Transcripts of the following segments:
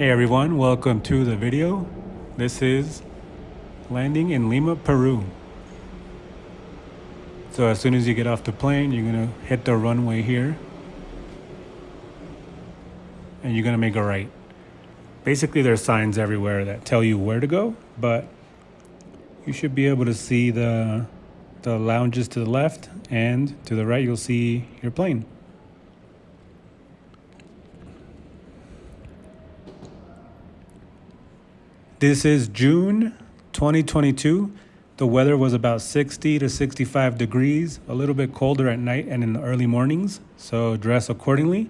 Hey everyone, welcome to the video. This is landing in Lima, Peru. So as soon as you get off the plane, you're gonna hit the runway here and you're gonna make a right. Basically there's signs everywhere that tell you where to go, but you should be able to see the, the lounges to the left and to the right you'll see your plane. This is June 2022. The weather was about 60 to 65 degrees, a little bit colder at night and in the early mornings, so dress accordingly.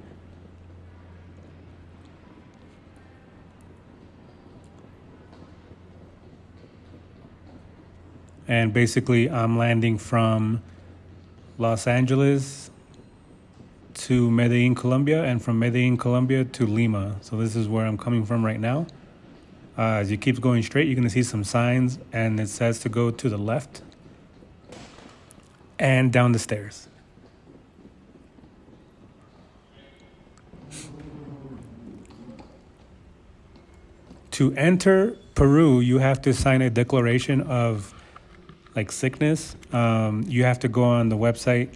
And basically, I'm landing from Los Angeles to Medellin, Colombia, and from Medellin, Colombia to Lima. So this is where I'm coming from right now. Uh, as you keep going straight, you're going to see some signs, and it says to go to the left and down the stairs. To enter Peru, you have to sign a declaration of like sickness. Um, you have to go on the website,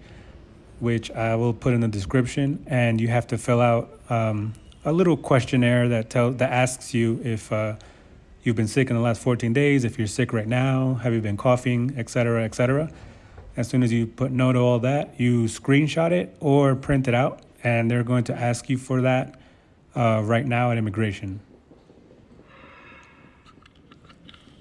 which I will put in the description, and you have to fill out um, a little questionnaire that tell that asks you if uh, you've been sick in the last 14 days, if you're sick right now, have you been coughing, etc., etc. As soon as you put no to all that, you screenshot it or print it out, and they're going to ask you for that uh, right now at immigration.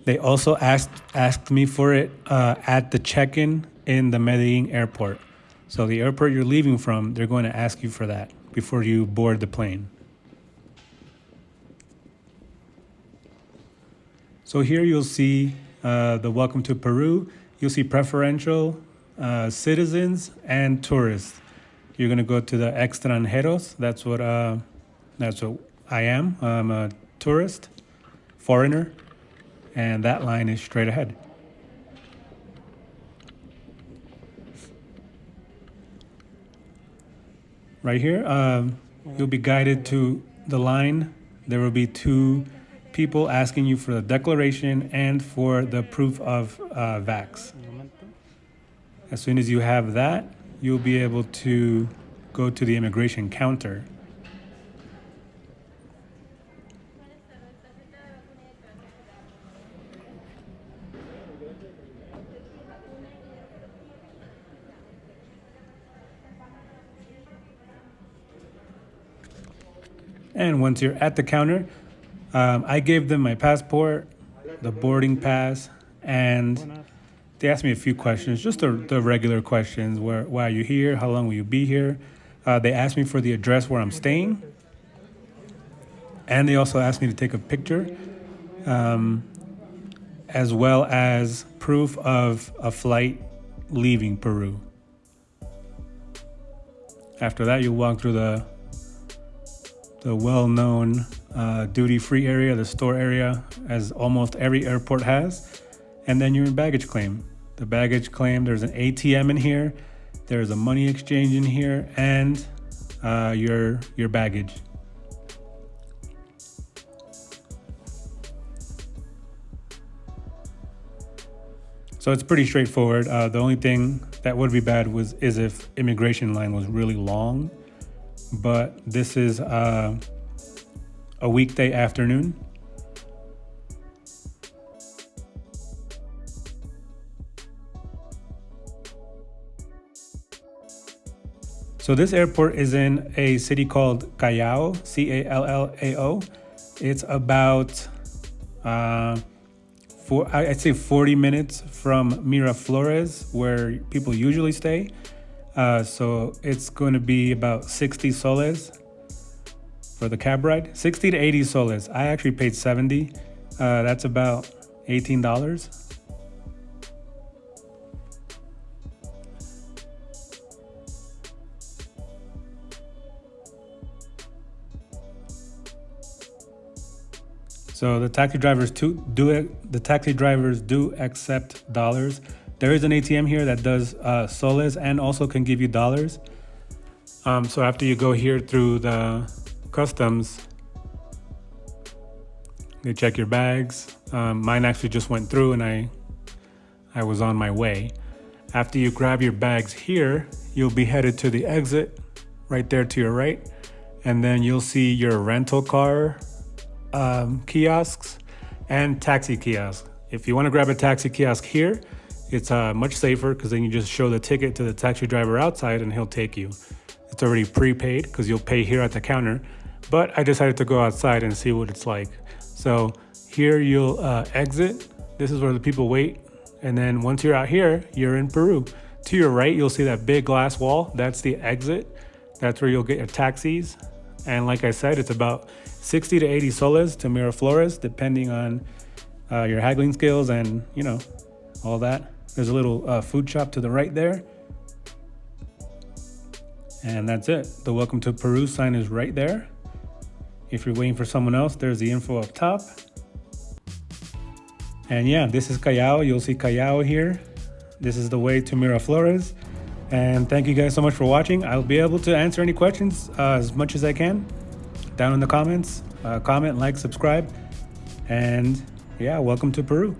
They also asked asked me for it uh, at the check-in in the Medellin airport. So the airport you're leaving from, they're going to ask you for that before you board the plane. So here you'll see uh, the Welcome to Peru. You'll see preferential uh, citizens and tourists. You're gonna go to the extranjeros. That's what uh, that's what I am. I'm a tourist, foreigner, and that line is straight ahead. Right here, um, you'll be guided to the line. There will be two people asking you for the declaration and for the proof of uh, vax. As soon as you have that, you'll be able to go to the immigration counter. And once you're at the counter, um, I gave them my passport, the boarding pass, and they asked me a few questions, just the, the regular questions. Where, why are you here? How long will you be here? Uh, they asked me for the address where I'm staying. And they also asked me to take a picture, um, as well as proof of a flight leaving Peru. After that, you'll walk through the the well-known uh, duty-free area, the store area, as almost every airport has. And then you're in baggage claim. The baggage claim, there's an ATM in here, there's a money exchange in here, and uh, your your baggage. So it's pretty straightforward. Uh, the only thing that would be bad was is if immigration line was really long but this is uh, a weekday afternoon. So this airport is in a city called Callao, C-A-L-L-A-O. It's about, uh, four, I'd say 40 minutes from Miraflores, where people usually stay. Uh, so it's going to be about 60 soles for the cab ride. 60 to 80 soles. I actually paid 70. Uh, that's about $18. So the taxi drivers do, do the taxi drivers do accept dollars. There is an ATM here that does uh, soles and also can give you dollars. Um, so after you go here through the customs, They check your bags. Um, mine actually just went through and I, I was on my way. After you grab your bags here, you'll be headed to the exit right there to your right. And then you'll see your rental car um, kiosks and taxi kiosks. If you want to grab a taxi kiosk here, it's uh, much safer because then you just show the ticket to the taxi driver outside and he'll take you. It's already prepaid because you'll pay here at the counter. But I decided to go outside and see what it's like. So here you'll uh, exit. This is where the people wait. And then once you're out here, you're in Peru. To your right, you'll see that big glass wall. That's the exit. That's where you'll get your taxis. And like I said, it's about 60 to 80 soles to Miraflores, depending on uh, your haggling skills and, you know, all that. There's a little uh, food shop to the right there. And that's it. The welcome to Peru sign is right there. If you're waiting for someone else, there's the info up top. And yeah, this is Callao. You'll see Callao here. This is the way to Miraflores. And thank you guys so much for watching. I'll be able to answer any questions uh, as much as I can down in the comments. Uh, comment, like, subscribe. And yeah, welcome to Peru.